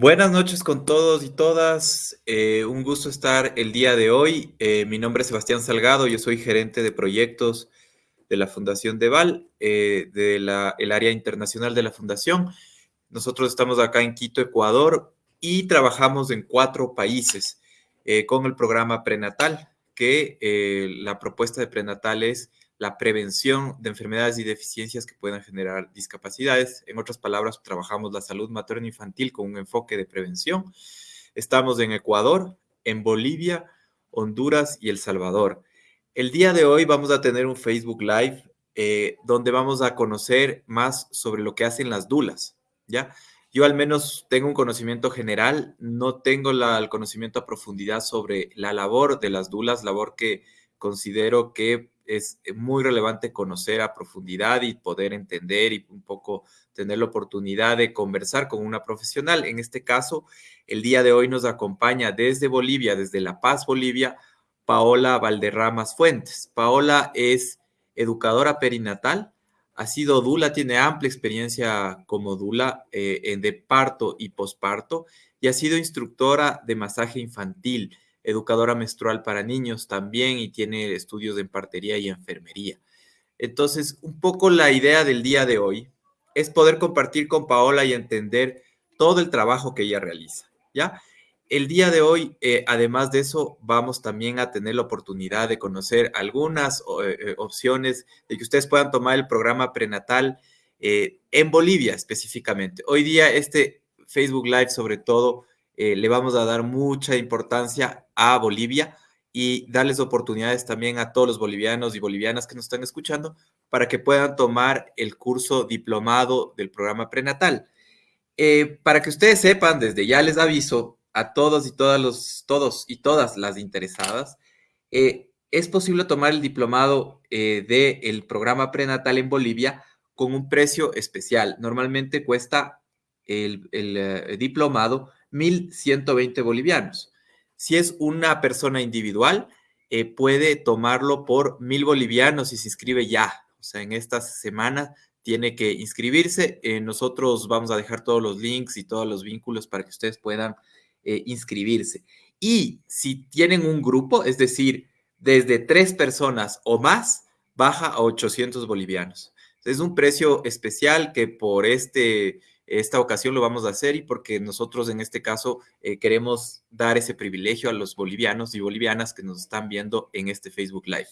Buenas noches con todos y todas. Eh, un gusto estar el día de hoy. Eh, mi nombre es Sebastián Salgado, yo soy gerente de proyectos de la Fundación Deval, eh, del área internacional de la Fundación. Nosotros estamos acá en Quito, Ecuador, y trabajamos en cuatro países con el programa prenatal, que la propuesta de prenatal es la prevención de enfermedades y deficiencias que puedan generar discapacidades. En otras palabras, trabajamos la salud materno-infantil con un enfoque de prevención. Estamos en Ecuador, en Bolivia, Honduras y El Salvador. El día de hoy vamos a tener un Facebook Live eh, donde vamos a conocer más sobre lo que hacen las dulas, ¿ya? Yo al menos tengo un conocimiento general, no tengo el conocimiento a profundidad sobre la labor de las dulas, labor que considero que es muy relevante conocer a profundidad y poder entender y un poco tener la oportunidad de conversar con una profesional. En este caso, el día de hoy nos acompaña desde Bolivia, desde La Paz, Bolivia, Paola Valderramas Fuentes. Paola es educadora perinatal, ha sido Dula, tiene amplia experiencia como Dula eh, de parto y posparto y ha sido instructora de masaje infantil educadora menstrual para niños también y tiene estudios en partería y enfermería. Entonces, un poco la idea del día de hoy es poder compartir con Paola y entender todo el trabajo que ella realiza, ¿ya? El día de hoy, eh, además de eso, vamos también a tener la oportunidad de conocer algunas eh, eh, opciones de que ustedes puedan tomar el programa prenatal en Bolivia específicamente. Hoy día este Facebook Live sobre todo eh, le vamos a dar mucha importancia a Bolivia y darles oportunidades también a todos los bolivianos y bolivianas que nos están escuchando para que puedan tomar el curso diplomado del programa prenatal. Eh, para que ustedes sepan, desde ya les aviso a todos y todas los, todos y todas las interesadas, eh, es posible tomar el diplomado del programa prenatal en Bolivia con un precio especial. Normalmente cuesta el diplomado 1.120 bolivianos. Si es una persona individual, eh, puede tomarlo por 1.000 bolivianos y se inscribe ya. O sea, en esta semana tiene que inscribirse. Eh, nosotros vamos a dejar todos los links y todos los vínculos para que ustedes puedan eh, inscribirse. Y si tienen un grupo, es decir, desde tres personas o más, baja a 800 bolivianos. Es un precio especial que por este esta ocasión lo vamos a hacer y porque nosotros en este caso eh, queremos dar ese privilegio a los bolivianos y bolivianas que nos están viendo en este Facebook Live.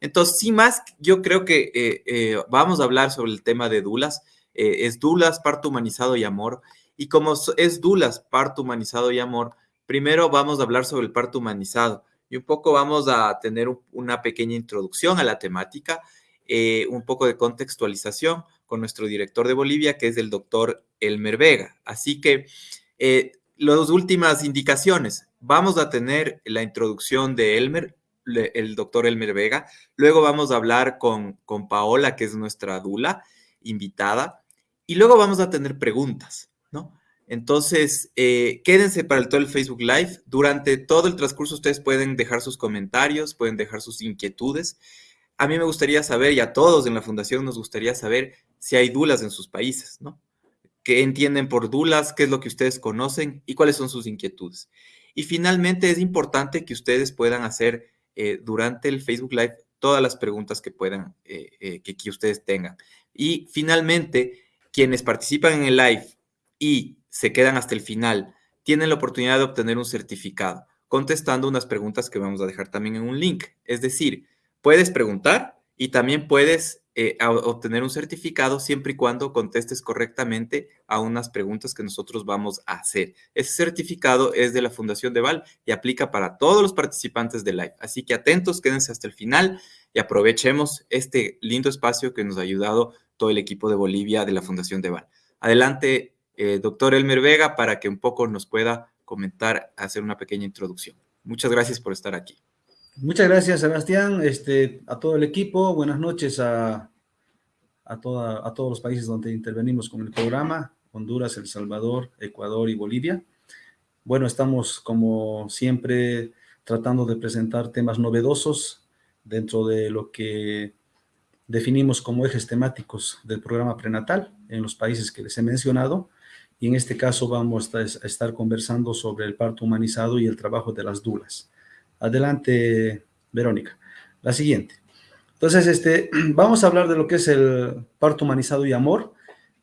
Entonces, sin más, yo creo que eh, eh, vamos a hablar sobre el tema de Dulas. es Dulas, parto humanizado y amor. Y como es Dulas, parto humanizado y amor, primero vamos a hablar sobre el parto humanizado y un poco vamos a tener una pequeña introducción a la temática, un poco de contextualización con nuestro director de Bolivia, que es el doctor Elmer Vega. Así que eh, las últimas indicaciones. Vamos a tener la introducción de Elmer, el doctor Elmer Vega. Luego vamos a hablar con, con Paola, que es nuestra dula invitada. Y luego vamos a tener preguntas, ¿no? Entonces, eh, quédense para el, todo el Facebook Live. Durante todo el transcurso ustedes pueden dejar sus comentarios, pueden dejar sus inquietudes. A mí me gustaría saber, y a todos en la fundación nos gustaría saber si hay dulas en sus países, ¿no? ¿Qué entienden por dulas? ¿Qué es lo que ustedes conocen? ¿Y cuáles son sus inquietudes? Y finalmente es importante que ustedes puedan hacer eh, durante el Facebook Live todas las preguntas que puedan, eh, eh, que, que ustedes tengan. Y finalmente, quienes participan en el live y se quedan hasta el final, tienen la oportunidad de obtener un certificado contestando unas preguntas que vamos a dejar también en un link. Es decir, puedes preguntar y también puedes eh, obtener un certificado siempre y cuando contestes correctamente a unas preguntas que nosotros vamos a hacer. Ese certificado es de la Fundación de Val y aplica para todos los participantes del live. Así que atentos, quédense hasta el final y aprovechemos este lindo espacio que nos ha ayudado todo el equipo de Bolivia de la Fundación de Val. Adelante, eh, doctor Elmer Vega, para que un poco nos pueda comentar, hacer una pequeña introducción. Muchas gracias por estar aquí. Muchas gracias, Sebastián, este, a todo el equipo. Buenas noches a, a, todos los países donde intervenimos con el programa, Honduras, El Salvador, Ecuador y Bolivia. Bueno, estamos como siempre tratando de presentar temas novedosos dentro de lo que definimos como ejes temáticos del programa prenatal en los países que les he mencionado y en este caso vamos a estar conversando sobre el parto humanizado y el trabajo de las dulas. Adelante, Verónica. La siguiente. Entonces, este, vamos a hablar de lo que es el parto humanizado y amor.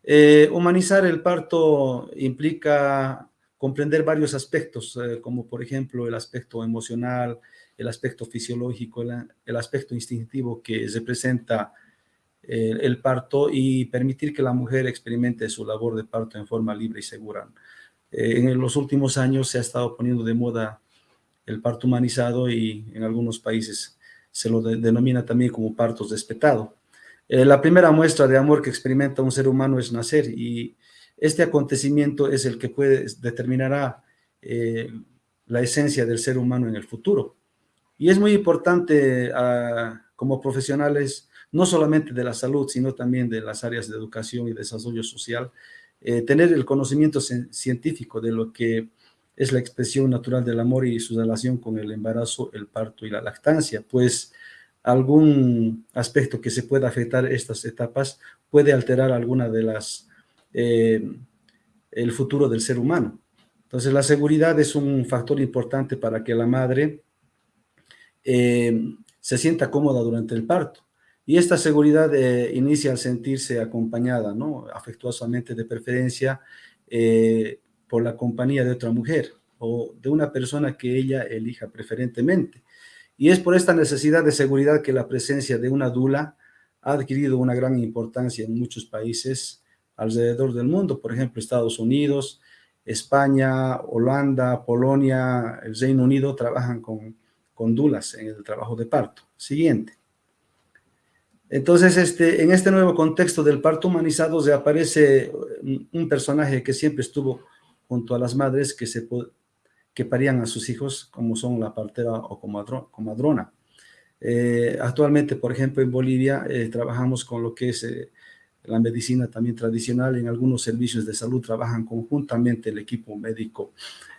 Eh, humanizar el parto implica comprender varios aspectos, eh, como por ejemplo el aspecto emocional, el aspecto fisiológico, el, aspecto instintivo que representa eh, el parto y permitir que la mujer experimente su labor de parto en forma libre y segura. en los últimos años se ha estado poniendo de moda el parto humanizado y en algunos países se lo denomina también como partos despetado. Eh, la primera muestra de amor que experimenta un ser humano es nacer y este acontecimiento es el que puede, determinará eh, la esencia del ser humano en el futuro. Y es muy importante ah, como profesionales, no solamente de la salud, sino también de las áreas de educación y desarrollo social, eh, tener el conocimiento científico de lo que es la expresión natural del amor y su relación con el embarazo, el parto y la lactancia, pues algún aspecto que se pueda afectar estas etapas puede alterar alguna de las, eh, el futuro del ser humano. Entonces la seguridad es un factor importante para que la madre eh, se sienta cómoda durante el parto. Y esta seguridad eh, inicia al sentirse acompañada, ¿no? afectuosamente de preferencia, por la compañía de otra mujer o de una persona que ella elija preferentemente. Y es por esta necesidad de seguridad que la presencia de una dula ha adquirido una gran importancia en muchos países alrededor del mundo, por ejemplo, Estados Unidos, España, Holanda, Polonia, el Reino Unido trabajan con, con dulas en el trabajo de parto. Siguiente. Entonces, este, en este nuevo contexto del parto humanizado se aparece un personaje que siempre estuvo junto a las madres que, se, que parían a sus hijos, como son la partera o comadrona. Eh, actualmente, por ejemplo, en Bolivia eh, trabajamos con lo que es eh, la medicina también tradicional. En algunos servicios de salud trabajan conjuntamente el equipo médico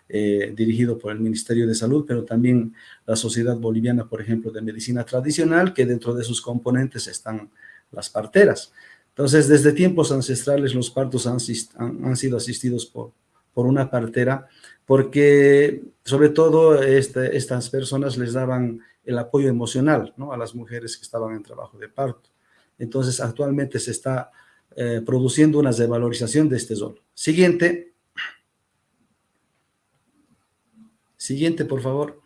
dirigido por el Ministerio de Salud, pero también la Sociedad Boliviana, por ejemplo, de Medicina Tradicional, que dentro de sus componentes están las parteras. Entonces, desde tiempos ancestrales los partos han, han sido asistidos por, por una partera, porque sobre todo este, estas personas les daban el apoyo emocional a las mujeres que estaban en trabajo de parto. Entonces, actualmente se está eh, produciendo una revalorización de este rol. Siguiente. Siguiente, por favor.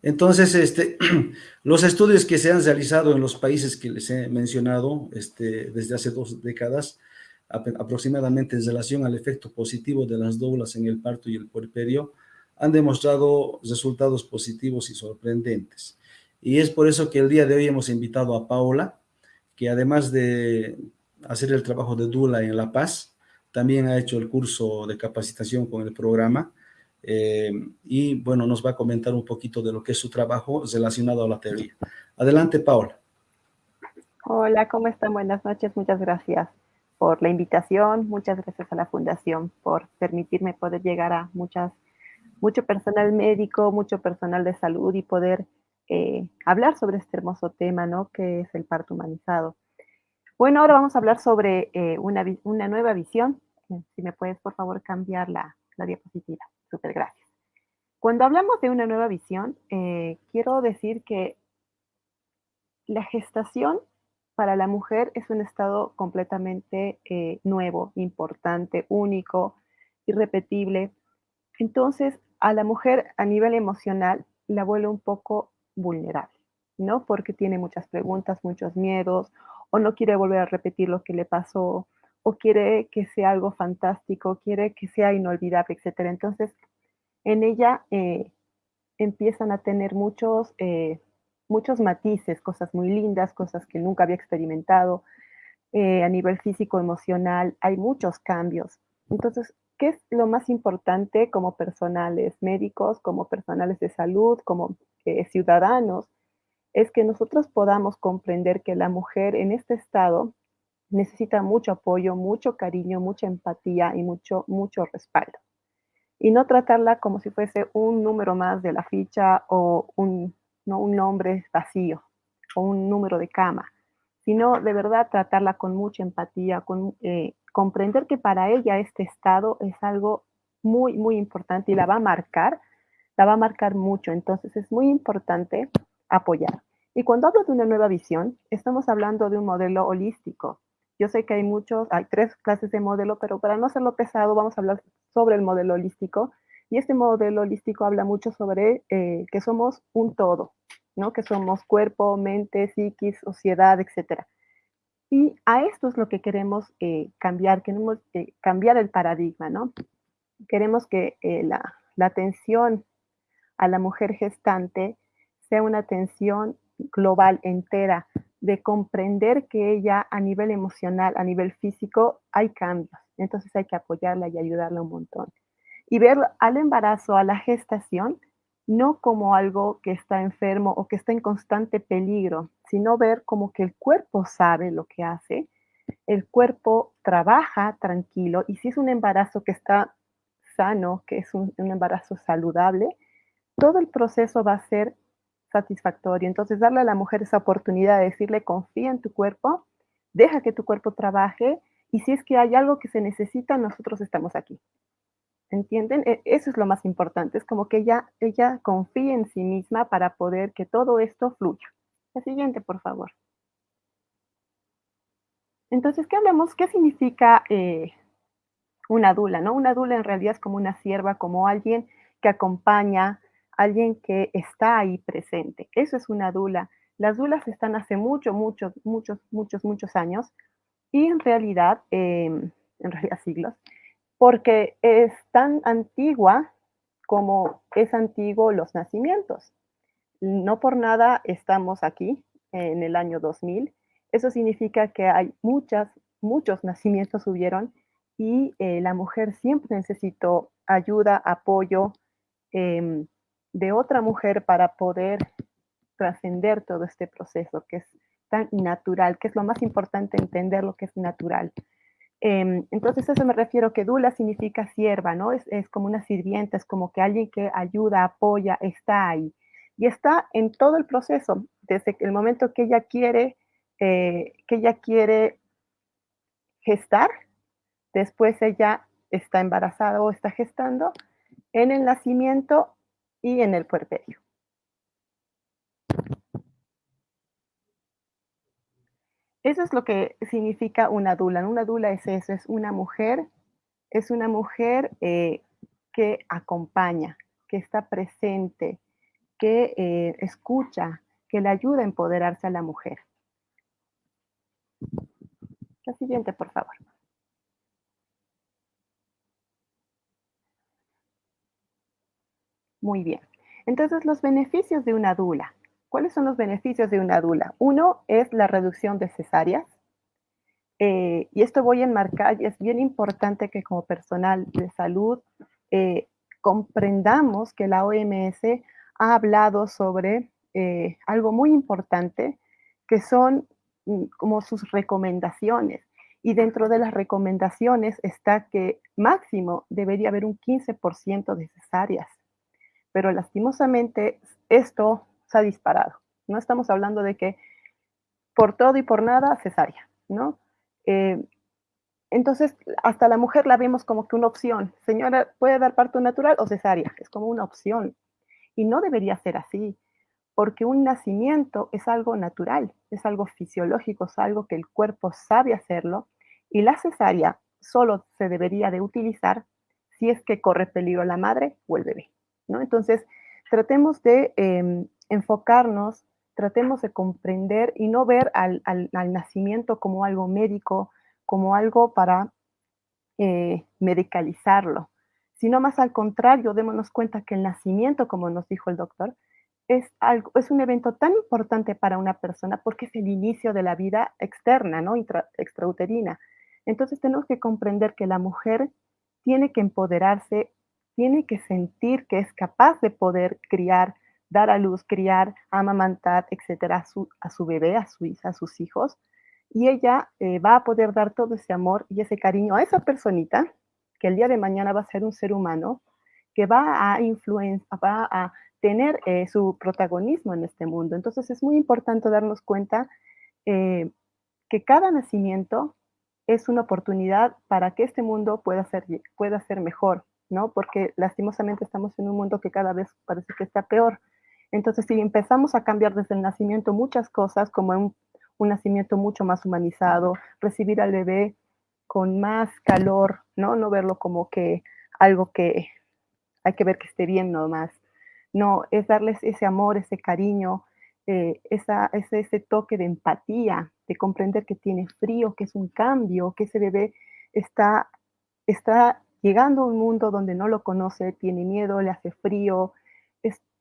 Entonces, este, los estudios que se han realizado en los países que les he mencionado este, desde hace dos décadas aproximadamente en relación al efecto positivo de las doblas en el parto y el puerperio, han demostrado resultados positivos y sorprendentes. Y es por eso que el día de hoy hemos invitado a Paola, que además de hacer el trabajo de Dula en La Paz, también ha hecho el curso de capacitación con el programa, eh, y bueno, nos va a comentar un poquito de lo que es su trabajo relacionado a la teoría. Adelante, Paola. Hola, ¿cómo están? Buenas noches, muchas gracias por la invitación, muchas gracias a la Fundación por permitirme poder llegar a muchas, mucho personal médico, mucho personal de salud y poder eh, hablar sobre este hermoso tema, ¿no? Que es el parto humanizado. Bueno, ahora vamos a hablar sobre eh, una, una, nueva visión. Si me puedes, por favor, cambiar la, la diapositiva. Súper gracias. Cuando hablamos de una nueva visión, eh, quiero decir que la gestación para la mujer es un estado completamente eh, nuevo, importante, único, irrepetible. Entonces, a la mujer a nivel emocional la vuelve un poco vulnerable, ¿no? Porque tiene muchas preguntas, muchos miedos, o no quiere volver a repetir lo que le pasó, o quiere que sea algo fantástico, quiere que sea inolvidable, etc. Entonces, en ella eh, empiezan a tener muchos eh, muchos matices, cosas muy lindas, cosas que nunca había experimentado. Eh, a nivel físico, emocional, hay muchos cambios. Entonces, ¿qué es lo más importante como personales médicos, como personales de salud, como eh, ciudadanos? Es que nosotros podamos comprender que la mujer en este estado necesita mucho apoyo, mucho cariño, mucha empatía y mucho, mucho respaldo. Y no tratarla como si fuese un número más de la ficha o un, no un nombre vacío o un número de cama, sino de verdad tratarla con mucha empatía, con, eh, comprender que para ella este estado es algo muy, muy importante y la va a marcar, la va a marcar mucho. Entonces es muy importante apoyar. Y cuando hablo de una nueva visión, estamos hablando de un modelo holístico. Yo sé que hay muchos, hay tres clases de modelo, pero para no hacerlo pesado, vamos a hablar sobre el modelo holístico. Y este modelo holístico habla mucho sobre eh, que somos un todo, ¿no? Que somos cuerpo, mente, psiquis, sociedad, etc. Y a esto es lo que queremos eh, cambiar, queremos eh, cambiar el paradigma, ¿no? Queremos que la, la atención a la mujer gestante sea una atención global, entera, de comprender que ella a nivel emocional, a nivel físico, hay cambios. Entonces hay que apoyarla y ayudarla un montón. Y ver al embarazo, a la gestación, no como algo que está enfermo o que está en constante peligro, sino ver como que el cuerpo sabe lo que hace, el cuerpo trabaja tranquilo y si es un embarazo que está sano, que es un, embarazo saludable, todo el proceso va a ser satisfactorio. Entonces, darle a la mujer esa oportunidad de decirle, confía en tu cuerpo, deja que tu cuerpo trabaje y si es que hay algo que se necesita, nosotros estamos aquí. ¿Entienden? E, eso es lo más importante. Es como que ella, ella confíe en sí misma para poder que todo esto fluya. La siguiente, por favor. Entonces, ¿qué hablamos? ¿Qué significa eh, una dula? ¿no? Una dula en realidad es como una sierva, como alguien que acompaña, alguien que está ahí presente. Eso es una dula. Las dulas están hace muchos, muchos, muchos, muchos, muchos años y en realidad, em, en realidad siglos, porque es tan antigua como es antiguo los nacimientos. No por nada estamos aquí en el año 2000. Eso significa que hay muchas, muchos nacimientos hubieron y eh, la mujer siempre necesitó ayuda, apoyo, eh, de otra mujer para poder trascender todo este proceso que es tan natural, que es lo más importante entender lo que es natural. Em, entonces, eso me refiero que Dula significa sierva, ¿no? Es, como una sirvienta, es como que alguien que ayuda, apoya, está ahí. Y está en todo el proceso, desde el momento que ella quiere, eh, que ella quiere gestar, después ella está embarazada o está gestando, en el nacimiento y en el puerperio. Eso es lo que significa una dula. Una dula es eso, es una mujer, es una mujer eh, que acompaña, que está presente, que eh, escucha, que le ayuda a empoderarse a la mujer. La siguiente, por favor. Muy bien. Entonces, los beneficios de una dula. ¿Cuáles son los beneficios de una dula? Uno es la reducción de cesáreas. Eh, y esto voy a enmarcar, y es bien importante que como personal de salud eh, comprendamos que la OMS ha hablado sobre eh, algo muy importante, que son mm, como sus recomendaciones. Y dentro de las recomendaciones está que máximo debería haber un 15% de cesáreas pero lastimosamente esto ha disparado. No estamos hablando de que por todo y por nada cesárea, ¿no? Eh, entonces, hasta la mujer la vemos como que una opción. Señora, ¿puede dar parto natural o cesárea? Es como una opción. Y no debería ser así, porque un nacimiento es algo natural, es algo fisiológico, es algo que el cuerpo sabe hacerlo, y la cesárea solo se debería de utilizar si es que corre peligro la madre o el bebé. Entonces, tratemos de em, enfocarnos, tratemos de comprender y no ver al, nacimiento como algo médico, como algo para eh, medicalizarlo, sino más al contrario, démonos cuenta que el nacimiento, como nos dijo el doctor, es, algo, es un evento tan importante para una persona porque es el inicio de la vida externa, ¿no? extrauterina. Entonces tenemos que comprender que la mujer tiene que empoderarse tiene que sentir que es capaz de poder criar, dar a luz, criar, amamantar, etcétera, a su, a su bebé, a su a sus hijos. Y ella eh, va a poder dar todo ese amor y ese cariño a esa personita que el día de mañana va a ser un ser humano que va a va a tener eh, su protagonismo en este mundo. Entonces es muy importante darnos cuenta eh, que cada nacimiento es una oportunidad para que este mundo pueda ser, pueda ser mejor, ¿no? Porque lastimosamente estamos en un mundo que cada vez parece que está peor. Entonces, si empezamos a cambiar desde el nacimiento muchas cosas, como un, nacimiento mucho más humanizado, recibir al bebé con más calor, ¿no? No verlo como que algo que hay que ver que esté bien nomás. No, es darles ese amor, ese cariño, eh, esa, ese, ese, toque de empatía, de comprender que tiene frío, que es un cambio, que ese bebé está, está llegando a un mundo donde no lo conoce, tiene miedo, le hace frío,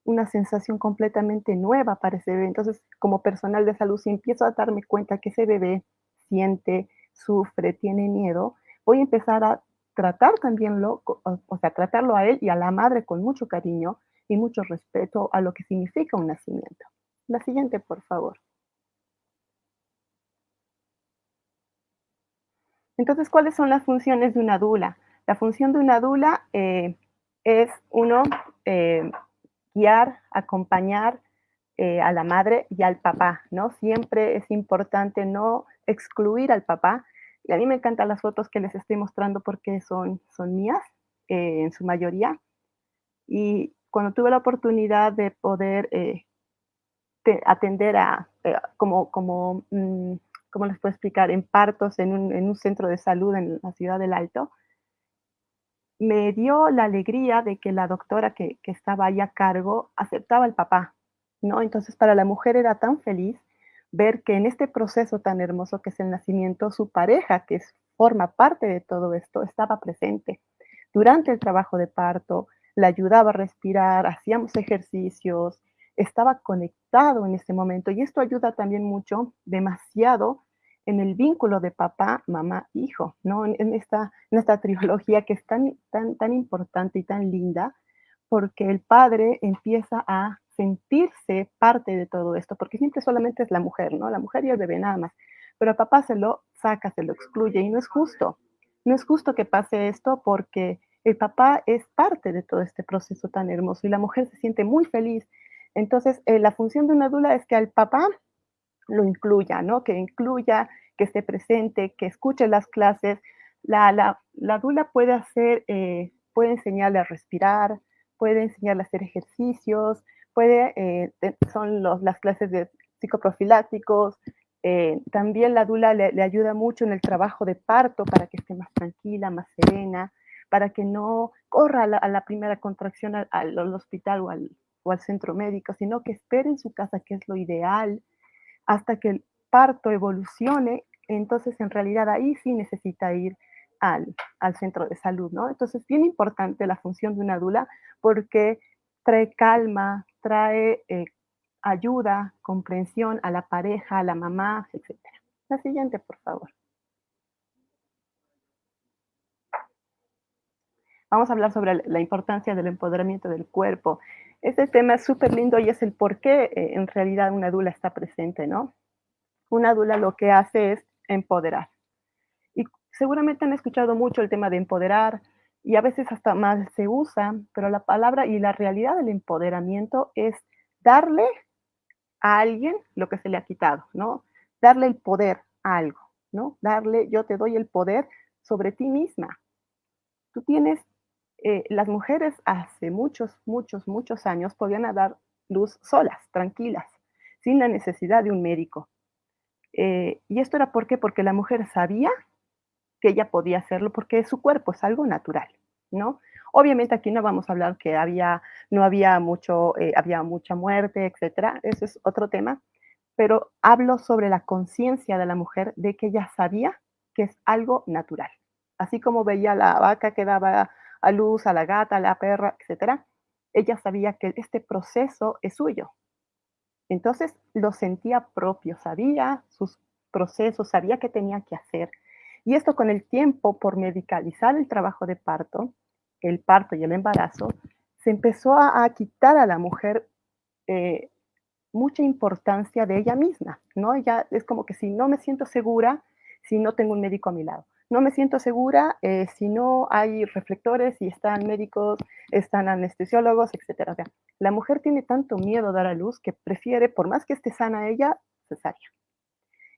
una sensación completamente nueva para ese bebé. Entonces, como personal de salud, si empiezo a darme cuenta que ese bebé siente, sufre, tiene miedo, voy a empezar a tratar también lo, o sea, tratarlo a él y a la madre con mucho cariño y mucho respeto a lo que significa un nacimiento. La siguiente, por favor. Entonces, ¿cuáles son las funciones de una dula? La función de una dula eh, es, uno, eh, guiar, acompañar eh, a la madre y al papá, ¿no? Siempre es importante no excluir al papá. Y a mí me encantan las fotos que les estoy mostrando porque son, son mías, en su mayoría. Y cuando tuve la oportunidad de poder atender a, como, como mm, ¿cómo les puedo explicar? En partos en un centro de salud en la ciudad del Alto, me dio la alegría de que la doctora que, estaba ahí a cargo aceptaba al papá, ¿no? Entonces para la mujer era tan feliz ver que en este proceso tan hermoso que es el nacimiento, su pareja, que es, forma parte de todo esto, estaba presente. Durante el trabajo de parto, la ayudaba a respirar, hacíamos ejercicios, estaba conectado en ese momento y esto ayuda también mucho, demasiado, en el vínculo de papá, mamá, hijo, ¿no? En, esta, en esta trilogía que es tan, tan, tan importante y tan linda, porque el padre empieza a sentirse parte de todo esto, porque siempre solamente es la mujer, ¿no? La mujer y el bebé nada más, pero a papá se lo saca, se lo excluye y no es justo. No es justo que pase esto porque el papá es parte de todo este proceso tan hermoso y la mujer se siente muy feliz entonces, eh, la función de una dula es que al papá lo incluya, ¿no? Que incluya, que esté presente, que escuche las clases. La, la, dula puede hacer, eh, puede enseñarle a respirar, puede enseñarle a hacer ejercicios, puede, eh, son las clases de psicoprofilácticos. también la dula le, ayuda mucho en el trabajo de parto para que esté más tranquila, más serena, para que no corra a la, primera contracción al hospital o al, o al centro médico, sino que espere en su casa, que es lo ideal, hasta que el parto evolucione, entonces en realidad ahí sí necesita ir al, centro de salud, ¿no? Entonces, bien importante la función de una dula porque trae calma, trae eh, ayuda, comprensión a la pareja, a la mamá, etc. La siguiente, por favor. Vamos a hablar sobre la importancia del empoderamiento del cuerpo. Este tema es súper lindo y es el por qué eh, en realidad una dula está presente, ¿no? Una dula lo que hace es empoderar. Y seguramente han escuchado mucho el tema de empoderar y a veces hasta más se usa, pero la palabra y la realidad del empoderamiento es darle a alguien lo que se le ha quitado, ¿no? Darle el poder a algo, ¿no? Darle, yo te doy el poder sobre ti misma. Tú tienes eh, las mujeres hace muchos, muchos, muchos años podían dar luz solas, tranquilas, sin la necesidad de un médico. Eh, y esto era ¿por qué? porque la mujer sabía que ella podía hacerlo porque su cuerpo es algo natural, ¿no? Obviamente aquí no vamos a hablar que había, no había mucho, eh, había mucha muerte, etcétera, eso es otro tema, pero hablo sobre la conciencia de la mujer de que ella sabía que es algo natural. Así como veía la vaca que daba a luz, a la gata, a la perra, etcétera, ella sabía que este proceso es suyo. Entonces lo sentía propio, sabía sus procesos, sabía qué tenía que hacer. Y esto con el tiempo, por medicalizar el trabajo de parto, el parto y el embarazo, se empezó a, quitar a la mujer eh, mucha importancia de ella misma, ¿no? Ya es como que si no me siento segura, si no tengo un médico a mi lado no me siento segura eh, si no hay reflectores y están médicos, están anestesiólogos, etc. la mujer tiene tanto miedo a dar a luz que prefiere, por más que esté sana ella, cesárea.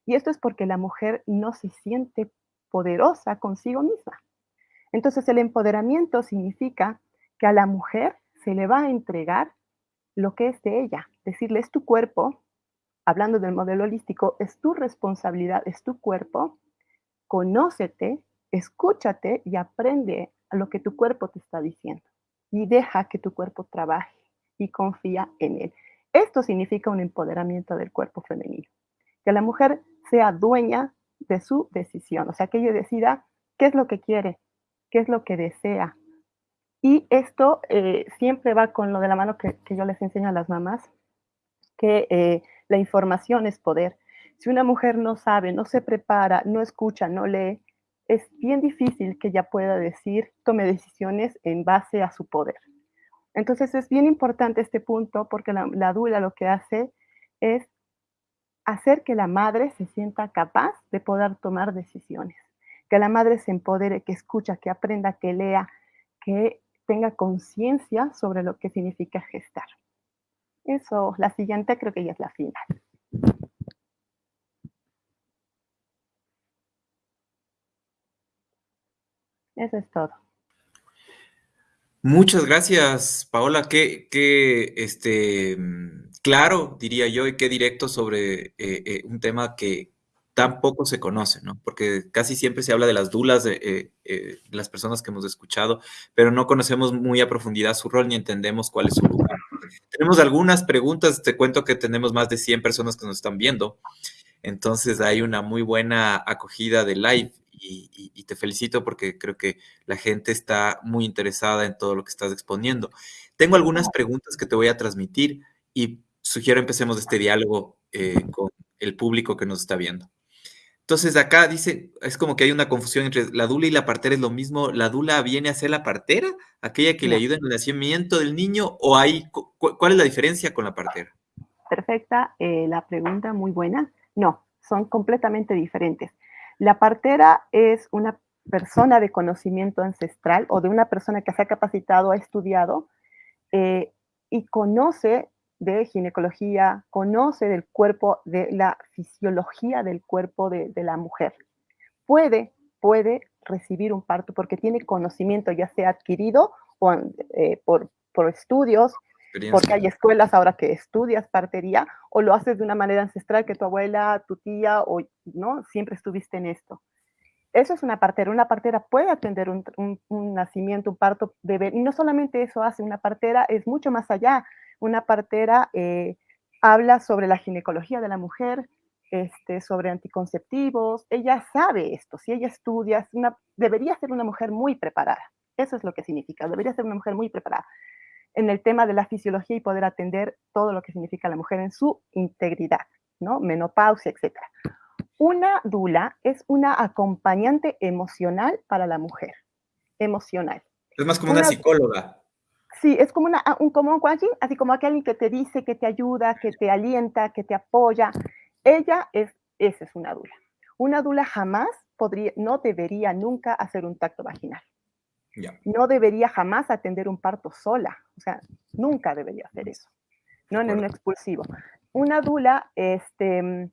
Y esto es porque la mujer no se siente poderosa consigo misma. Entonces el empoderamiento significa que a la mujer se le va a entregar lo que es de ella, decirle es tu cuerpo, hablando del modelo holístico, es tu responsabilidad, es tu cuerpo, conócete, escúchate y aprende a lo que tu cuerpo te está diciendo y deja que tu cuerpo trabaje y confía en él. Esto significa un empoderamiento del cuerpo femenino, que la mujer sea dueña de su decisión, o sea, que ella decida qué es lo que quiere, qué es lo que desea. Y esto eh, siempre va con lo de la mano que, yo les enseño a las mamás, que eh, la información es poder. Si una mujer no sabe, no se prepara, no escucha, no lee, es bien difícil que ella pueda decir, tome decisiones en base a su poder. Entonces es bien importante este punto porque la, la dula lo que hace es hacer que la madre se sienta capaz de poder tomar decisiones, que la madre se empodere, que escucha, que aprenda, que lea, que tenga conciencia sobre lo que significa gestar. Eso, la siguiente creo que ya es la final. Eso es todo. Muchas gracias, Paola. Qué, qué este, claro, diría yo, y qué directo sobre eh, eh, un tema que tan poco se conoce, ¿no? Porque casi siempre se habla de las dulas de, eh, las personas que hemos escuchado, pero no conocemos muy a profundidad su rol ni entendemos cuál es su lugar. Tenemos algunas preguntas, te cuento que tenemos más de 100 personas que nos están viendo, entonces hay una muy buena acogida de live y, te felicito porque creo que la gente está muy interesada en todo lo que estás exponiendo. Tengo algunas preguntas que te voy a transmitir y sugiero empecemos este diálogo eh, con el público que nos está viendo. Entonces acá dice, es como que hay una confusión entre la dula y la partera es lo mismo. ¿La dula viene a ser la partera, aquella que le ayuda en el nacimiento del niño o hay, cuál es la diferencia con la partera? Perfecta, eh, la pregunta muy buena. No, son completamente diferentes. La partera es una persona de conocimiento ancestral o de una persona que se ha capacitado, ha estudiado eh, y conoce de ginecología, conoce del cuerpo, de la fisiología del cuerpo de, la mujer. Puede, puede recibir un parto porque tiene conocimiento, ya sea adquirido o, eh, por, por estudios, porque hay escuelas ahora que estudias partería o lo haces de una manera ancestral que tu abuela, tu tía o no siempre estuviste en esto. Eso es una partera. Una partera puede atender un, nacimiento, un parto bebé. Y no solamente eso hace una partera, es mucho más allá. Una partera eh, habla sobre la ginecología de la mujer, este, sobre anticonceptivos. Ella sabe esto. Si ella estudia, debería ser una mujer muy preparada. Eso es lo que significa. Debería ser una mujer muy preparada en el tema de la fisiología y poder atender todo lo que significa la mujer en su integridad, ¿no? Menopausia, etc. Una dula es una acompañante emocional para la mujer, emocional. Es más como una, psicóloga. Sí, es como, una, un, como un así como alguien que te dice, que te ayuda, que te alienta, que te apoya. Ella es, esa es una dula. Una dula jamás podría, no debería nunca hacer un tacto vaginal. No debería jamás atender un parto sola, o sea, nunca debería hacer eso, no en un expulsivo. Una dula este,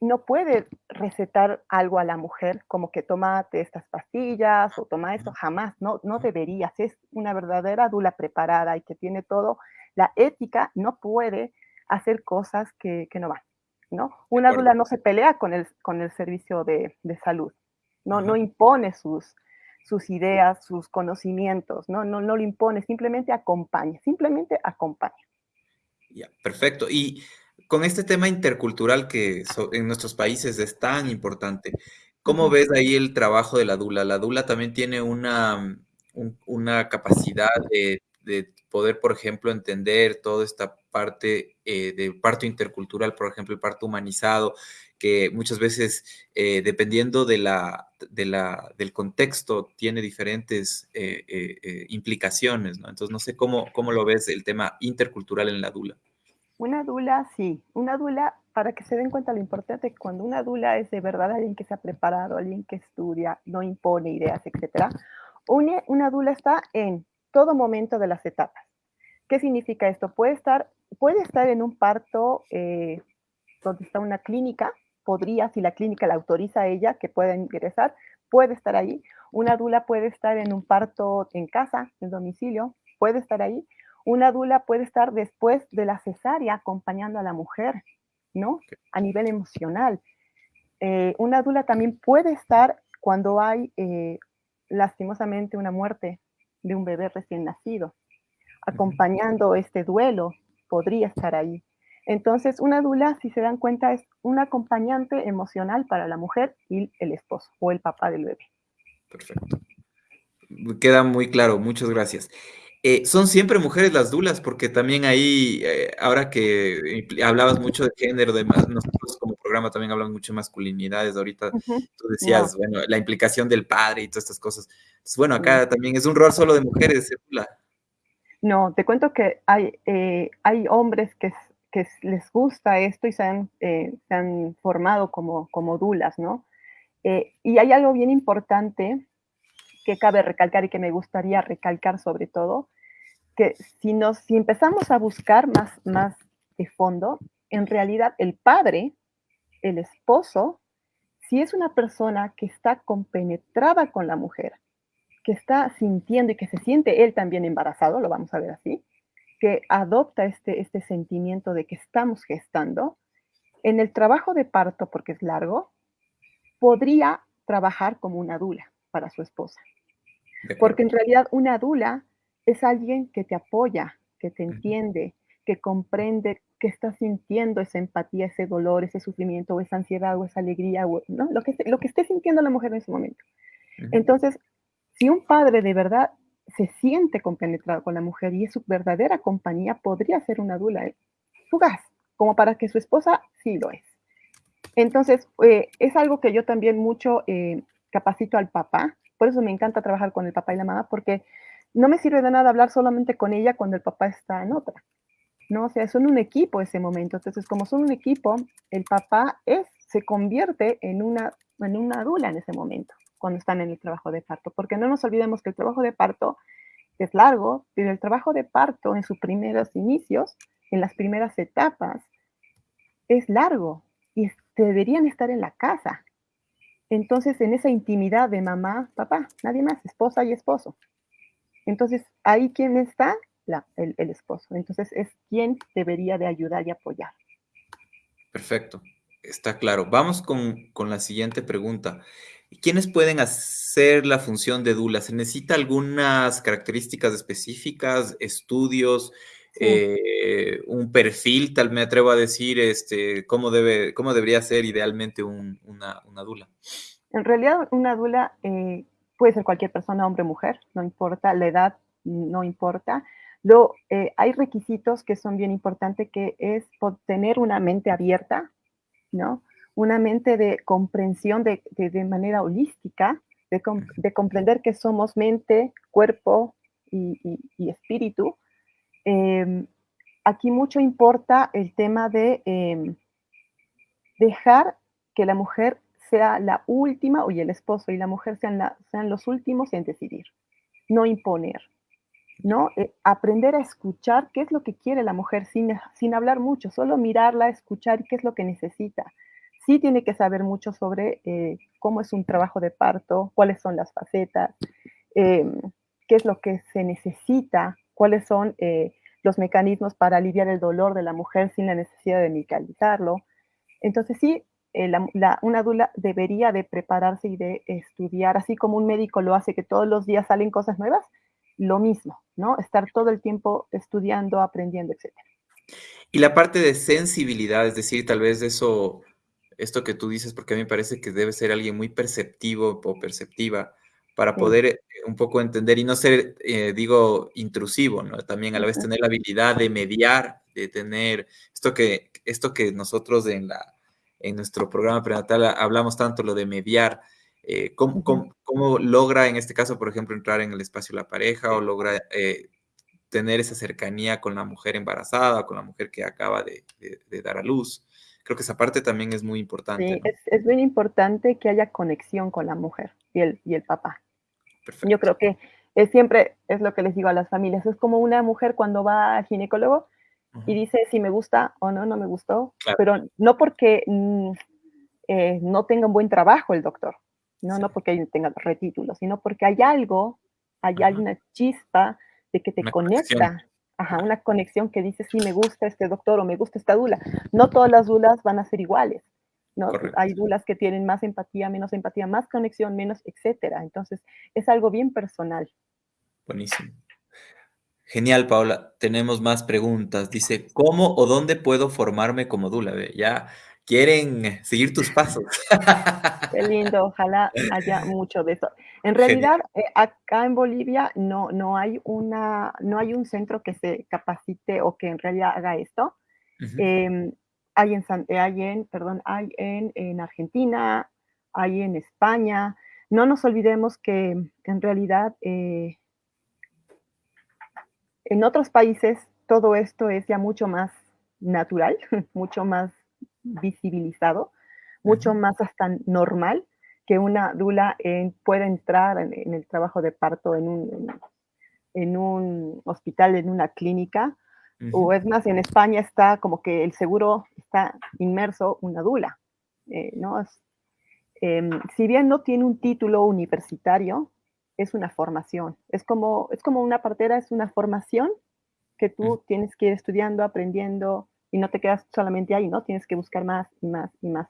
no puede recetar algo a la mujer como que tomate estas pastillas o toma esto, jamás, no, no debería. es una verdadera dula preparada y que tiene todo, la ética no puede hacer cosas que, no van, ¿no? Una dula no se pelea con el, con el servicio de, salud, no, no impone sus, sus ideas, sus conocimientos, ¿no? No, no lo impone, simplemente acompaña, simplemente acompaña. Ya, perfecto. Y con este tema intercultural que en nuestros países es tan importante, ¿cómo ves ahí el trabajo de la dula? La dula también tiene una, una capacidad de, poder, por ejemplo, entender toda esta parte eh, del parto intercultural, por ejemplo, el parto humanizado, que muchas veces, eh, dependiendo de la, del contexto, tiene diferentes eh, eh, implicaciones, ¿no? Entonces, no sé cómo, cómo lo ves el tema intercultural en la dula. Una dula, sí. Una dula, para que se den cuenta lo importante, cuando una dula es de verdad alguien que se ha preparado, alguien que estudia, no impone ideas, etc. Una, una dula está en todo momento de las etapas. ¿Qué significa esto? Puede estar, puede estar en un parto donde está una clínica, podría, si la clínica la autoriza a ella, que pueda ingresar, puede estar ahí. Una dula puede estar en un parto en casa, en domicilio, puede estar ahí. Una dula puede estar después de la cesárea acompañando a la mujer, ¿no? A nivel emocional. Eh, una dula también puede estar cuando hay eh, lastimosamente una muerte de un bebé recién nacido, acompañando este duelo, podría estar ahí. Entonces, una dula, si se dan cuenta, es un acompañante emocional para la mujer y el esposo o el papá del bebé. Perfecto. Queda muy claro, muchas gracias. Eh, son siempre mujeres las dulas, porque también ahí, eh, ahora que hablabas mucho de género, de nosotros como programa también hablamos mucho de masculinidades, ahorita tú decías, bueno, la implicación del padre y todas estas cosas. bueno, acá también es un rol solo de mujeres, dula. No, te cuento que hay, eh, hay hombres que, que, les gusta esto y se han, se han formado como, como dulas, ¿no? y hay algo bien importante que cabe recalcar y que me gustaría recalcar sobre todo, que si, nos, si empezamos a buscar más, más de fondo, en realidad el padre, el esposo, si es una persona que está compenetrada con la mujer, que está sintiendo y que se siente él también embarazado, lo vamos a ver así, que adopta este, este sentimiento de que estamos gestando, en el trabajo de parto, porque es largo, podría trabajar como una dula para su esposa. Porque en realidad una dula es alguien que te apoya, que te entiende, que comprende que está sintiendo esa empatía, ese dolor, ese sufrimiento, o esa ansiedad, o esa alegría, ¿no? lo, que, lo que esté sintiendo la mujer en ese momento. Entonces, si un padre de verdad se siente compenetrado con la mujer y es su verdadera compañía, podría ser una dula ¿eh? fugaz, como para que su esposa sí lo es. Entonces, eh, es algo que yo también mucho eh, capacito al papá, por eso me encanta trabajar con el papá y la mamá, porque no me sirve de nada hablar solamente con ella cuando el papá está en otra. ¿no? O sea, son un equipo ese momento. Entonces, como son un equipo, el papá es, se convierte en una, en una dula en ese momento, cuando están en el trabajo de parto. Porque no nos olvidemos que el trabajo de parto es largo, pero el trabajo de parto en sus primeros inicios, en las primeras etapas, es largo y deberían estar en la casa. Entonces, en esa intimidad de mamá, papá, nadie más, esposa y esposo. Entonces, ahí quién está, el, esposo. Entonces, es quien debería de ayudar y apoyar. Perfecto, está claro. Vamos con, la siguiente pregunta. ¿Quiénes pueden hacer la función de Dula? ¿Se necesita algunas características específicas, estudios, eh, un perfil, tal me atrevo a decir, este, cómo, debe, cómo debería ser idealmente una, una, Dula? En realidad, una Dula eh, puede ser cualquier persona, hombre o mujer, no importa, la edad no importa. Lo, eh, hay requisitos que son bien importantes, que es tener una mente abierta, ¿no? Una mente de comprensión de, manera holística, de, comprender que somos mente, cuerpo y, espíritu. Em, aquí mucho importa el tema de em, dejar que la mujer sea la última, y el esposo y la mujer sean, sean los últimos en decidir, no imponer, ¿no? Eh, aprender a escuchar qué es lo que quiere la mujer sin, sin hablar mucho, solo mirarla, escuchar qué es lo que necesita. Sí tiene que saber mucho sobre eh, cómo es un trabajo de parto, cuáles son las facetas, em, qué es lo que se necesita, cuáles son eh, los mecanismos para aliviar el dolor de la mujer sin la necesidad de medicalizarlo. Entonces sí, eh, una dula debería de prepararse y de estudiar, así como un médico lo hace, que todos los días salen cosas nuevas, lo mismo, ¿no? Estar todo el tiempo estudiando, aprendiendo, etc. Y la parte de sensibilidad, es decir, tal vez eso, esto que tú dices, porque a mí me parece que debe ser alguien muy perceptivo o perceptiva para poder eh, un poco entender y no ser, eh, digo, intrusivo, ¿no? También a la vez tener la habilidad de mediar, de tener esto que, esto que nosotros en la en nuestro programa prenatal hablamos tanto lo de mediar, eh, ¿cómo, cómo, logra en este caso, por ejemplo, entrar en el espacio de la pareja o logra eh, tener esa cercanía con la mujer embarazada, con la mujer que acaba de, dar a luz? Creo que esa parte también es muy importante. Sí, es, es, muy importante que haya conexión con la mujer y el, y el papá. Perfecto. Yo creo que es siempre, es lo que les digo a las familias, es como una mujer cuando va al ginecólogo, y dice si me gusta o no, no me gustó, pero no porque mm, eh, no tenga un buen trabajo el doctor, no, no porque tenga retítulos, sino porque hay algo, hay, una chispa de que te conecta, Ajá, una conexión que dice, sí, me gusta este doctor o me gusta esta dula. No todas las dulas van a ser iguales, ¿no? Hay dulas que tienen más empatía, menos empatía, más conexión, menos, etcétera. Entonces, es algo bien personal. Buenísimo. Genial, Paula. Tenemos más preguntas. Dice, ¿cómo o dónde puedo formarme como dula? Ya quieren seguir tus pasos. Qué lindo, ojalá haya mucho de eso. En realidad, eh, acá en Bolivia no, no, hay una, no hay un centro que se capacite o que en realidad haga esto. Em, hay, en, hay, en, perdón, hay en, en, Argentina, hay en España. No nos olvidemos que en realidad eh, en otros países todo esto es ya mucho más natural, mucho más visibilizado, mucho más hasta normal que una dula pueda entrar en, el trabajo de parto en un, en, un, hospital, en una clínica, o es más, en España está como que el seguro está inmerso una dula, eh, ¿no? Em, si bien no tiene un título universitario, es una formación, es como, es como una partera, es una formación que tú tienes que ir estudiando, aprendiendo, y no te quedas solamente ahí, ¿no? Tienes que buscar más y más y más.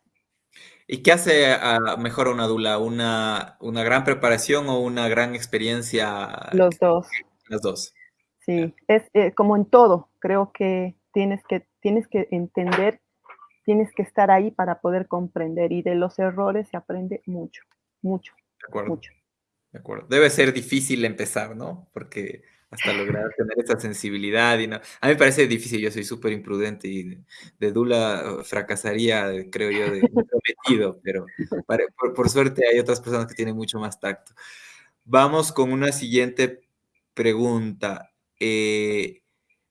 ¿Y qué hace a mejor una dula? ¿Una, ¿Una gran preparación o una gran experiencia? Los dos. Los dos. Sí, es eh, como en todo, creo que tienes, que tienes que entender, tienes que estar ahí para poder comprender y de los errores se aprende mucho, mucho, de acuerdo, mucho. De acuerdo. Debe ser difícil empezar, ¿no? Porque hasta lograr tener esa sensibilidad. Y no. A mí me parece difícil, yo soy súper imprudente y de, Dula fracasaría, creo yo, de prometido, pero por, suerte hay otras personas que tienen mucho más tacto. Vamos con una siguiente pregunta. Eh,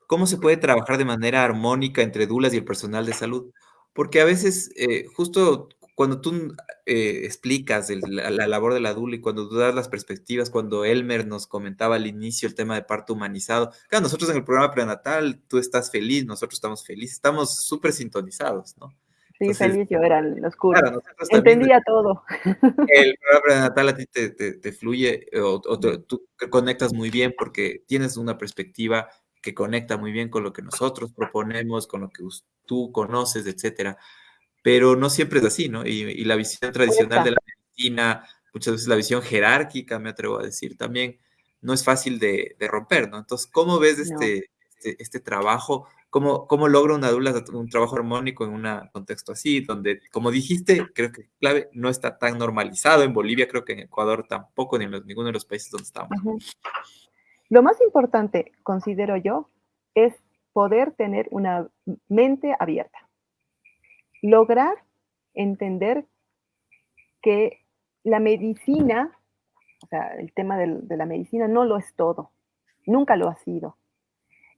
¿Cómo se puede trabajar de manera armónica entre Dulas y el personal de salud? Porque a veces, eh, justo cuando tú eh, explicas la, labor de la DULA y cuando tú das las perspectivas, cuando Elmer nos comentaba al inicio el tema de parto humanizado, claro, nosotros en el programa prenatal, tú estás feliz, nosotros estamos felices, estamos súper sintonizados, ¿no? Sí, feliz yo era los cursos. Entendía todo. El programa prenatal a ti te, fluye o, tú conectas muy bien porque tienes una perspectiva que conecta muy bien con lo que nosotros proponemos, con lo que tú conoces, etcétera pero no siempre es así, ¿no? Y, la visión tradicional de la medicina, muchas veces la visión jerárquica, me atrevo a decir también, no es fácil de, romper, ¿no? Entonces, ¿cómo ves este, este, este, trabajo? ¿Cómo, ¿Cómo logra una dula un trabajo armónico en un contexto así, donde, como dijiste, creo que clave, no está tan normalizado en Bolivia, creo que en Ecuador tampoco, ni en ninguno de los países donde estamos. Lo más importante, considero yo, es poder tener una mente abierta lograr entender que la medicina, o sea, el tema de, la medicina no lo es todo, nunca lo ha sido.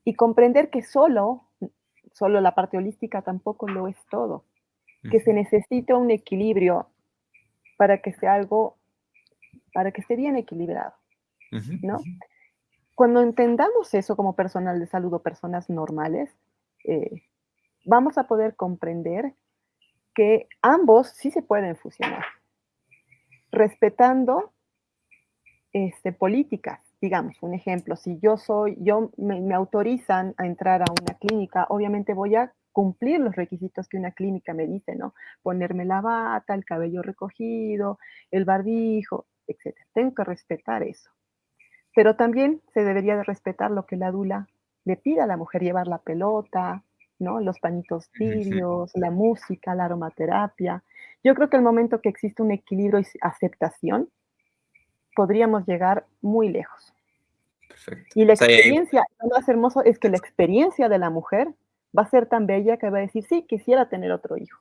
Y comprender que solo, solo la parte holística tampoco lo es todo, que se necesita un equilibrio para que sea algo, para que esté bien equilibrado, ¿no? Cuando entendamos eso como personal de salud o personas normales, eh, vamos a poder comprender que ambos sí se pueden fusionar, respetando este, políticas. Digamos, un ejemplo, si yo soy, yo me, autorizan a entrar a una clínica, obviamente voy a cumplir los requisitos que una clínica me dice, ¿no? Ponerme la bata, el cabello recogido, el barbijo, etc. Tengo que respetar eso. Pero también se debería de respetar lo que la dula le pida a la mujer, llevar la pelota, ¿no? Los pañitos tibios, la música, la aromaterapia. Yo creo que el momento que existe un equilibrio y aceptación, podríamos llegar muy lejos. Y la experiencia, lo más hermoso es que la experiencia de la mujer va a ser tan bella que va a decir, sí, quisiera tener otro hijo.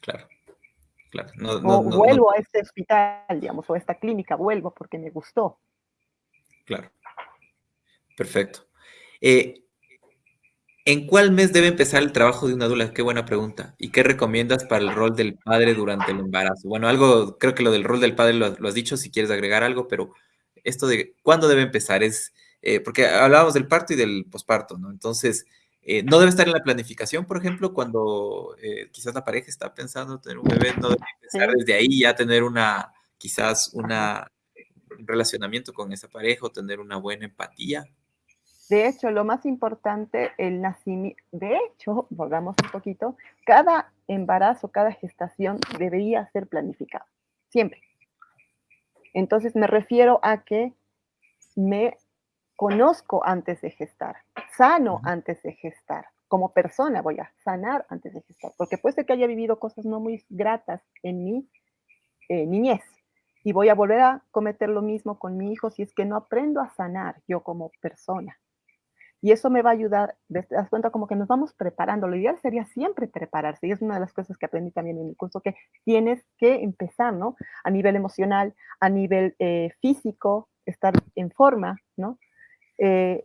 Claro, claro. o vuelvo a este hospital, digamos, o a esta clínica, vuelvo porque me gustó. Claro. Perfecto. Eh, ¿En cuál mes debe empezar el trabajo de una dula? Qué buena pregunta. ¿Y qué recomiendas para el rol del padre durante el embarazo? Bueno, algo, creo que lo del rol del padre lo, has dicho, si quieres agregar algo, pero esto de cuándo debe empezar es, eh, porque hablábamos del parto y del posparto, ¿no? Entonces, eh, no debe estar en la planificación, por ejemplo, cuando eh, quizás la pareja está pensando tener un bebé, no debe empezar desde ahí ya tener una quizás una, un relacionamiento con esa pareja o tener una buena empatía. De hecho, lo más importante, el nacimiento, de hecho, volvamos un poquito, cada embarazo, cada gestación debería ser planificado, siempre. Entonces me refiero a que me conozco antes de gestar, sano antes de gestar, como persona voy a sanar antes de gestar, porque puede ser que haya vivido cosas no muy gratas en mi eh, niñez y voy a volver a cometer lo mismo con mi hijo si es que no aprendo a sanar yo como persona. Y eso me va a ayudar, te das cuenta como que nos vamos preparando. Lo ideal sería siempre prepararse. Y es una de las cosas que aprendí también en el curso, que tienes que empezar, ¿no? A nivel emocional, a nivel eh, físico, estar en forma, ¿no? Eh,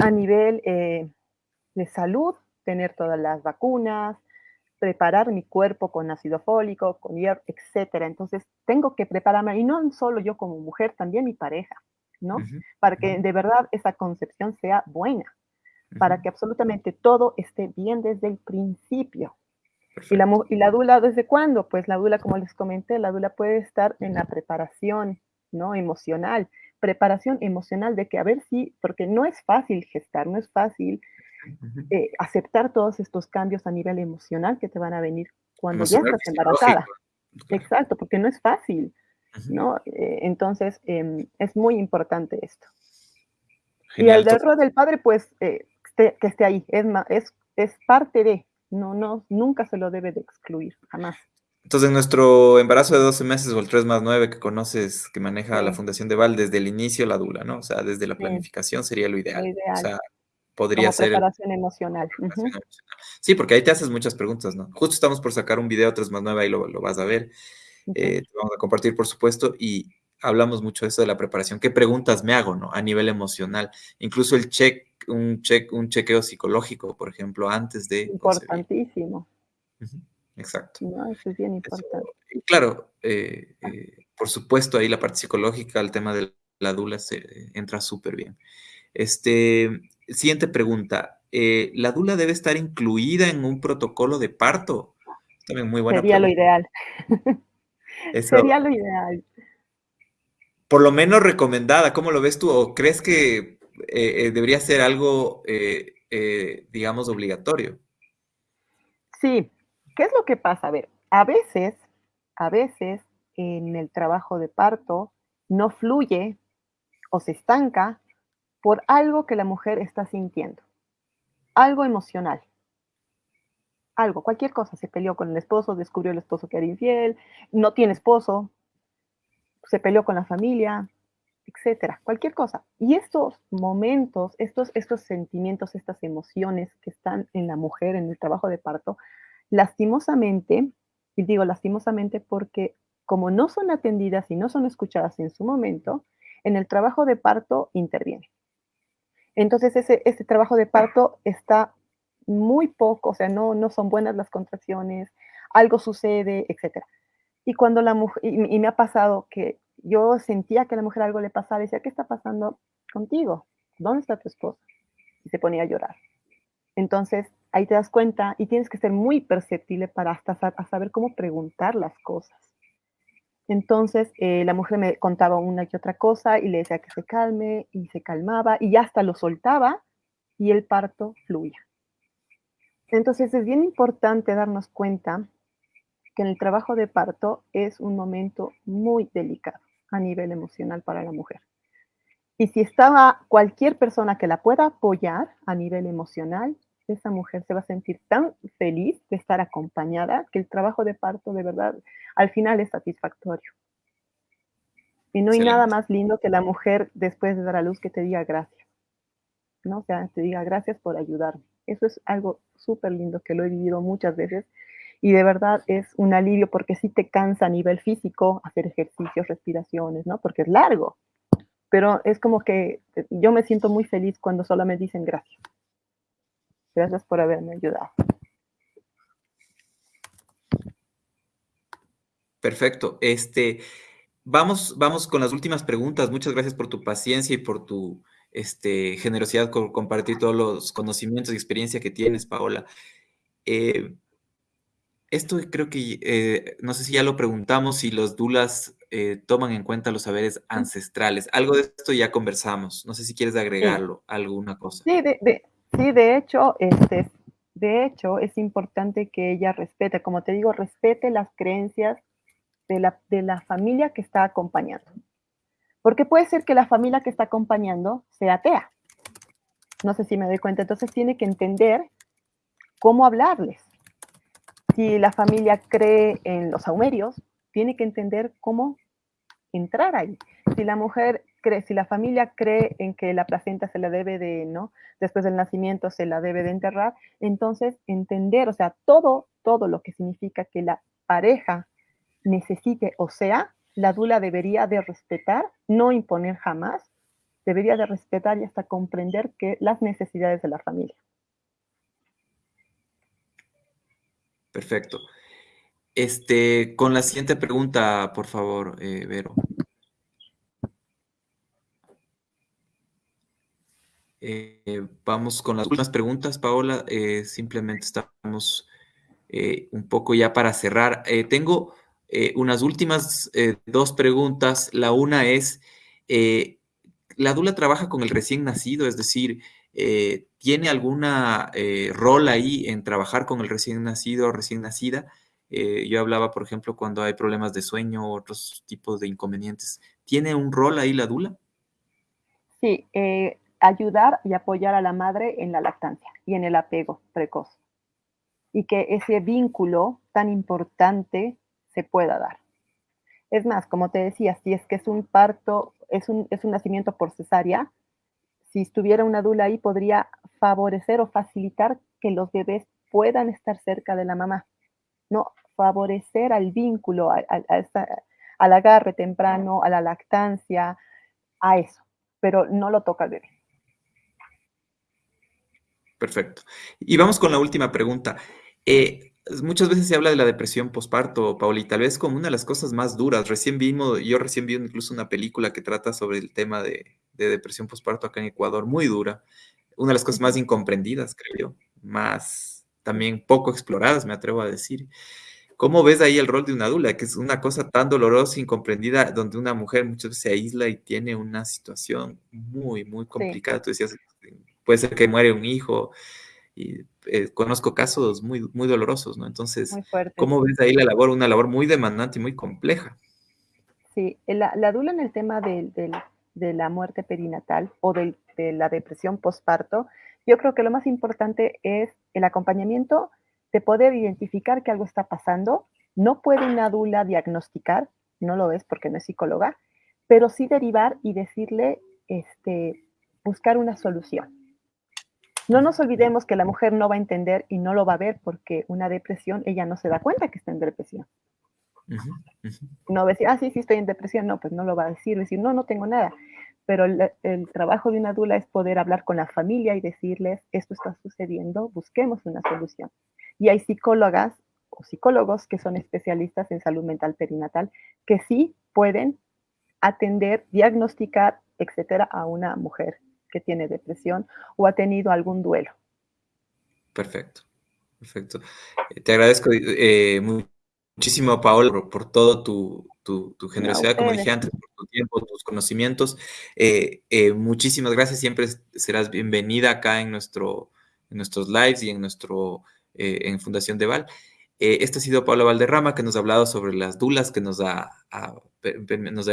a nivel de salud, tener todas las vacunas, preparar mi cuerpo con ácido fólico, con hierro, etcétera. Entonces, tengo que prepararme, y no solo yo como mujer, también mi pareja, ¿no? Para que de verdad esa concepción sea buena, para que absolutamente todo esté bien desde el principio. ¿Y la, ¿Y la dula desde cuándo? Pues la dula, como les comenté, la dula puede estar en la preparación, ¿no? Emocional, preparación emocional de que a ver si, porque no es fácil gestar, no es fácil eh, aceptar todos estos cambios a nivel emocional que te van a venir cuando ya estás embarazada. Exacto, porque no es fácil, ¿no? Eh, entonces, em, es muy importante esto. y el rol del padre, pues, eh, que esté ahí, es, es, es parte de, no, no, nunca se lo debe de excluir, jamás. Entonces, nuestro embarazo de 12 meses o el 3 más 9 que conoces, que maneja la Fundación de Val, desde el inicio la dula, ¿no? O sea, desde la planificación sería lo ideal. Lo ideal. O sea, podría ser. Preparación emocional. Sí, porque ahí te haces muchas preguntas, ¿no? Justo estamos por sacar un video 3 más 9, ahí lo, lo vas a ver. Eh, te vamos a compartir, por supuesto, y hablamos mucho de eso de la preparación. ¿Qué preguntas me hago, no? A nivel emocional. Incluso el check, un, check, un chequeo psicológico, por ejemplo, antes de. Importantísimo. Exacto. No, eso es bien importante. claro, eh, eh, por supuesto, ahí la parte psicológica, el tema de la dula se entra súper bien. Este, Siguiente pregunta. Eh, ¿La dula debe estar incluida en un protocolo de parto? También muy buena Sería lo ideal. Sería lo ideal. Por lo menos recomendada, ¿cómo lo ves tú? ¿O crees que eh, eh, debería ser algo, digamos, obligatorio? Sí. ¿Qué es lo que pasa? A ver, a veces, a veces en el trabajo de parto no fluye o se estanca por algo que la mujer está sintiendo, algo emocional, algo, cualquier cosa, se peleó con el esposo, descubrió el esposo que era infiel, no tiene esposo, se peleó con la familia, etcétera, cualquier cosa. Y estos momentos, estos, estos sentimientos, estas emociones que están en la mujer en el trabajo de parto, lastimosamente, y digo lastimosamente porque como no son atendidas y no son escuchadas en su momento, en el trabajo de parto interviene. Entonces ese, trabajo de parto está muy poco, o sea, no, no son buenas las contracciones, algo sucede, etc. Y cuando la mujer, y, me ha pasado que yo sentía que a la mujer algo le pasaba, decía, ¿qué está pasando contigo? ¿Dónde está tu esposa? Y se ponía a llorar. Entonces, ahí te das cuenta y tienes que ser muy perceptible para hasta saber cómo preguntar las cosas. Entonces eh, la mujer me contaba una y otra cosa y le decía que se calme y se calmaba y hasta lo soltaba y el parto fluía. Entonces es bien importante darnos cuenta que en el trabajo de parto es un momento muy delicado a nivel emocional para la mujer. Y si estaba cualquier persona que la pueda apoyar a nivel emocional, esa mujer se va a sentir tan feliz de estar acompañada que el trabajo de parto de verdad al final es satisfactorio. Y no hay nada más lindo que la mujer después de dar a luz que te diga gracias. ¿no? O sea, te diga gracias por ayudarme. Eso es algo súper lindo que lo he vivido muchas veces y de verdad es un alivio porque sí te cansa a nivel físico hacer ejercicios, respiraciones, ¿no? Porque es largo. Pero es como que yo me siento muy feliz cuando solo me dicen gracias. Gracias por haberme ayudado. Perfecto. Este, vamos, vamos con las últimas preguntas. Muchas gracias por tu paciencia y por tu este, generosidad con compartir todos los conocimientos y experiencia que tienes, Paola. Eh, esto creo que, eh, no sé si ya lo preguntamos, si los dulas eh, toman en cuenta los saberes ancestrales. Algo de esto ya conversamos. No sé si quieres agregarlo, alguna cosa. Sí, de, sí, de hecho, este, de hecho, es importante que ella respete, como te digo, respete las creencias de la, de la familia que está acompañando. Porque puede ser que la familia que está acompañando sea atea. No sé si me doy cuenta. Entonces tiene que entender cómo hablarles. Si la familia cree en los saumerios, tiene que entender cómo entrar ahí. Si la mujer cree, si la familia cree en que la placenta se la debe de, ¿no? Después del nacimiento se la debe de enterrar, entonces entender, o sea, todo, todo lo que significa que la pareja necesite o sea, la dula debería de respetar, no imponer jamás, debería de respetar y hasta comprender que las necesidades de la familia. Perfecto. Este, con la siguiente pregunta, por favor, eh, Vero. Eh, vamos con las últimas preguntas, Paola. Eh, simplemente estamos un poco ya para cerrar. tengo unas últimas dos preguntas. La una es, ¿la dula trabaja con el recién nacido? Es decir, ¿tiene alguna rol ahí en trabajar con el recién nacido o recién nacida? Eh, yo hablaba, por ejemplo, cuando hay problemas de sueño o otros tipos de inconvenientes. ¿Tiene un rol ahí la dula? Sí, eh, ayudar y apoyar a la madre en la lactancia y en el apego precoz. Y que ese vínculo tan importante se pueda dar. Es más, como te decía, si es que es un parto, es un, es un nacimiento por cesárea, si estuviera una dula ahí, podría favorecer o facilitar que los bebés puedan estar cerca de la mamá. No, favorecer al vínculo, al agarre temprano, a la lactancia, a eso, pero no lo toca el bebé. Perfecto. Y vamos con la última pregunta. Eh, muchas veces se habla de la depresión postparto, Pauli, tal vez como una de las cosas más duras. Recién vimos, yo recién vi incluso una película que trata sobre el tema de, de depresión postparto acá en Ecuador, muy dura. Una de las cosas más incomprendidas, creo yo, más también poco exploradas, me atrevo a decir. ¿Cómo ves ahí el rol de una dula? Que es una cosa tan dolorosa, incomprendida, donde una mujer muchas veces se aísla y tiene una situación muy, muy complicada. Tú decías, puede ser que muere un hijo, y eh, conozco casos muy, muy dolorosos, ¿no? Entonces, ¿cómo ves ahí la labor? Una labor muy demandante y muy compleja. Sí, la, la dula en el tema de, de la muerte perinatal o de la depresión postparto, yo creo que lo más importante es el acompañamiento de poder identificar que algo está pasando. No puede una dula diagnosticar, no lo es porque no es psicóloga, pero sí derivar y decirle, este, buscar una solución. No nos olvidemos que la mujer no va a entender y no lo va a ver porque una depresión, ella no se da cuenta que está en depresión. No va a decir, ah, sí, sí, estoy en depresión. No, pues no lo va a decir, decir, no, no tengo nada. Pero el, el, trabajo de una dula es poder hablar con la familia y decirles, esto está sucediendo, busquemos una solución. Y hay psicólogas o psicólogos que son especialistas en salud mental perinatal que sí pueden atender, diagnosticar, etcétera, a una mujer que tiene depresión o ha tenido algún duelo. Perfecto, perfecto. Eh, te agradezco eh, muchísimo, Paola, por, todo tu, tu, generosidad, como dije antes, por tu tiempo, tus conocimientos. Eh, muchísimas gracias, siempre serás bienvenida acá en, nuestro, en nuestros lives y en nuestro en Fundación Deval. Eh, este ha sido Pablo Valderrama, que nos ha hablado sobre las dulas, que nos ha,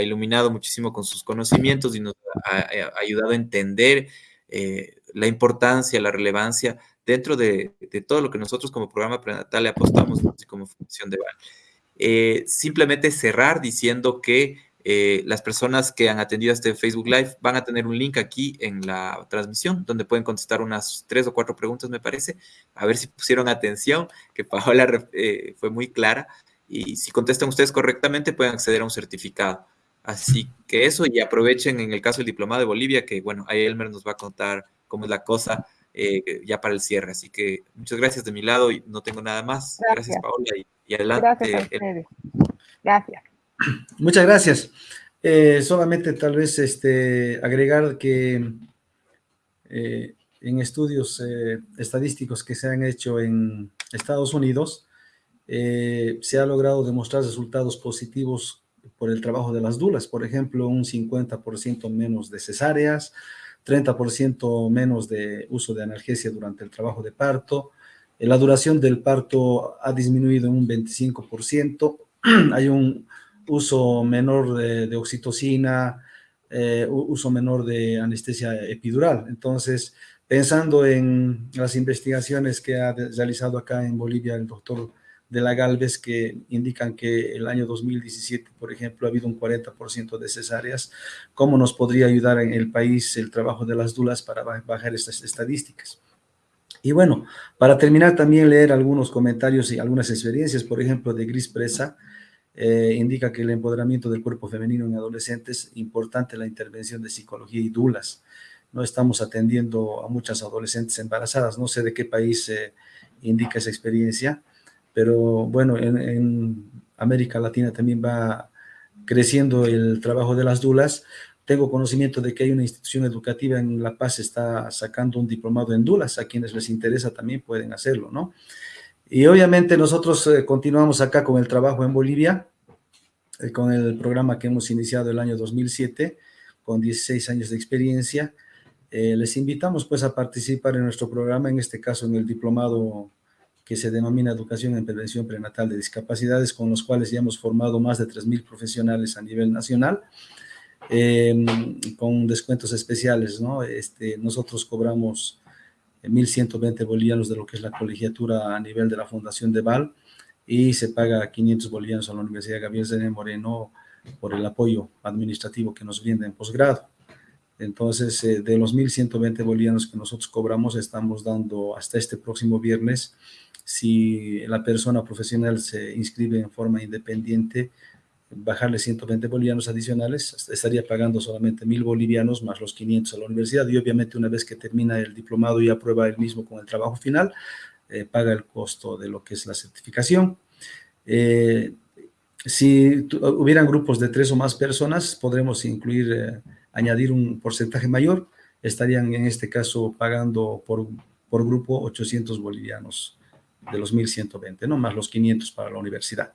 iluminado muchísimo con sus conocimientos y nos ha, ayudado a entender eh, la importancia, la relevancia dentro de, todo lo que nosotros como programa prenatal le apostamos como Fundación Deval. simplemente cerrar diciendo que eh, las personas que han atendido este Facebook Live van a tener un link aquí en la transmisión donde pueden contestar unas tres o cuatro preguntas, me parece. A ver si pusieron atención, que Paola eh, fue muy clara. Y si contestan ustedes correctamente, pueden acceder a un certificado. Así que eso, y aprovechen en el caso del diplomado de Bolivia, que bueno, ahí Elmer nos va a contar cómo es la cosa eh, ya para el cierre. Así que muchas gracias de mi lado y no tengo nada más. Gracias, Paola, y, adelante. Gracias Gracias. Muchas gracias. Eh, solamente tal vez este, agregar que eh, en estudios eh, estadísticos que se han hecho en Estados Unidos, se ha logrado demostrar resultados positivos por el trabajo de las dulas, por ejemplo, un 50% menos de cesáreas, 30% menos de uso de analgesia durante el trabajo de parto, eh, la duración del parto ha disminuido en un 25%, hay un uso menor de, oxitocina, eh, uso menor de anestesia epidural. Entonces, pensando en las investigaciones que ha realizado acá en Bolivia el doctor de la Galvez que indican que el año 2017, por ejemplo, ha habido un 40% de cesáreas, ¿cómo nos podría ayudar en el país el trabajo de las dulas para bajar estas estadísticas? Y bueno, para terminar también leer algunos comentarios y algunas experiencias, por ejemplo, de Gris Presa, eh, indica que el empoderamiento del cuerpo femenino en adolescentes, importante la intervención de psicología y dulas. No estamos atendiendo a muchas adolescentes embarazadas, no sé de qué país eh, indica esa experiencia, pero bueno, en, América Latina también va creciendo el trabajo de las dulas. Tengo conocimiento de que hay una institución educativa en La Paz está sacando un diplomado en dulas, a quienes les interesa también pueden hacerlo, ¿no? Y obviamente nosotros eh, continuamos acá con el trabajo en Bolivia, eh, con el programa que hemos iniciado el año 2007, con 16 años de experiencia. Eh, les invitamos pues a participar en nuestro programa, en este caso en el diplomado que se denomina Educación en Prevención Prenatal de Discapacidades, con los cuales ya hemos formado más de 3.000 profesionales a nivel nacional, con descuentos especiales, ¿no? Este, nosotros cobramos 1.120 bolivianos de lo que es la colegiatura a nivel de la Fundación de Val y se paga 500 bolivianos a la Universidad Gabriel Zené Moreno por el apoyo administrativo que nos brinda en posgrado. Entonces, eh, de los 1.120 bolivianos que nosotros cobramos, estamos dando hasta este próximo viernes si la persona profesional se inscribe en forma independiente, bajarle 120 bolivianos adicionales, estaría pagando solamente 1.000 bolivianos más los 500 a la universidad y obviamente una vez que termina el diplomado y aprueba el mismo con el trabajo final, eh, paga el costo de lo que es la certificación. Eh, si hubieran grupos de tres o más personas, podremos incluir, eh, añadir un porcentaje mayor, estarían en este caso pagando por, por grupo 800 bolivianos de los 1.120, ¿no? Más los 500 para la universidad.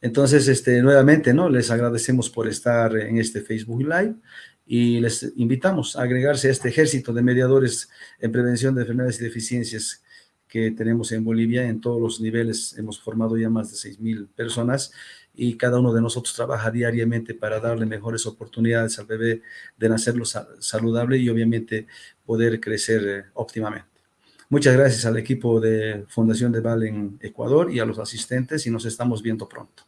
Entonces, este, nuevamente, ¿no? Les agradecemos por estar en este Facebook Live y les invitamos a agregarse a este ejército de mediadores en prevención de enfermedades y deficiencias que tenemos en Bolivia. En todos los niveles hemos formado ya más de 6.000 personas y cada uno de nosotros trabaja diariamente para darle mejores oportunidades al bebé de nacerlo saludable y obviamente poder crecer eh, óptimamente. Muchas gracias al equipo de Fundación de Val en Ecuador y a los asistentes y nos estamos viendo pronto.